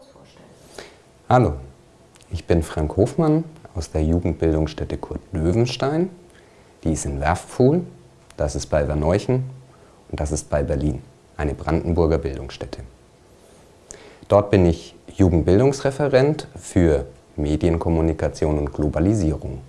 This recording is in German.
kurz vorstellen. Hallo, ich bin Frank Hofmann aus der Jugendbildungsstätte Kurt Löwenstein. Die ist in Werftpfuhl, das ist bei Verneuchen und das ist bei Berlin, eine Brandenburger Bildungsstätte. Dort bin ich Jugendbildungsreferent für Medienkommunikation und Globalisierung.